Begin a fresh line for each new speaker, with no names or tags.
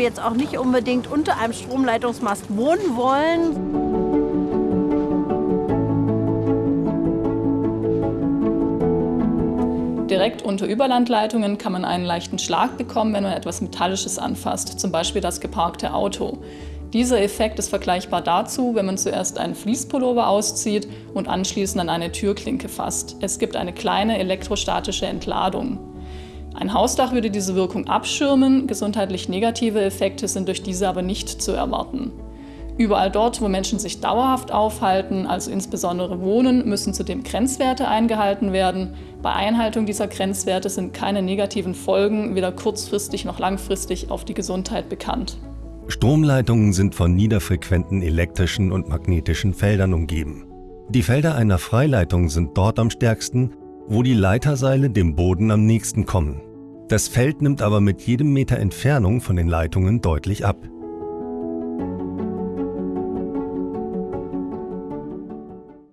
jetzt auch nicht unbedingt unter einem Stromleitungsmast wohnen wollen.
Direkt unter Überlandleitungen kann man einen leichten Schlag bekommen, wenn man etwas Metallisches anfasst, zum Beispiel das geparkte Auto. Dieser Effekt ist vergleichbar dazu, wenn man zuerst einen Fließpullover auszieht und anschließend an eine Türklinke fasst. Es gibt eine kleine elektrostatische Entladung. Ein Hausdach würde diese Wirkung abschirmen, gesundheitlich negative Effekte sind durch diese aber nicht zu erwarten. Überall dort, wo Menschen sich dauerhaft aufhalten, also insbesondere wohnen, müssen zudem Grenzwerte eingehalten werden. Bei Einhaltung dieser Grenzwerte sind keine negativen Folgen, weder kurzfristig noch langfristig, auf die Gesundheit bekannt.
Stromleitungen sind von niederfrequenten elektrischen und magnetischen Feldern umgeben. Die Felder einer Freileitung sind dort am stärksten, wo die Leiterseile dem Boden am nächsten kommen. Das Feld nimmt aber mit jedem Meter Entfernung von den Leitungen deutlich ab.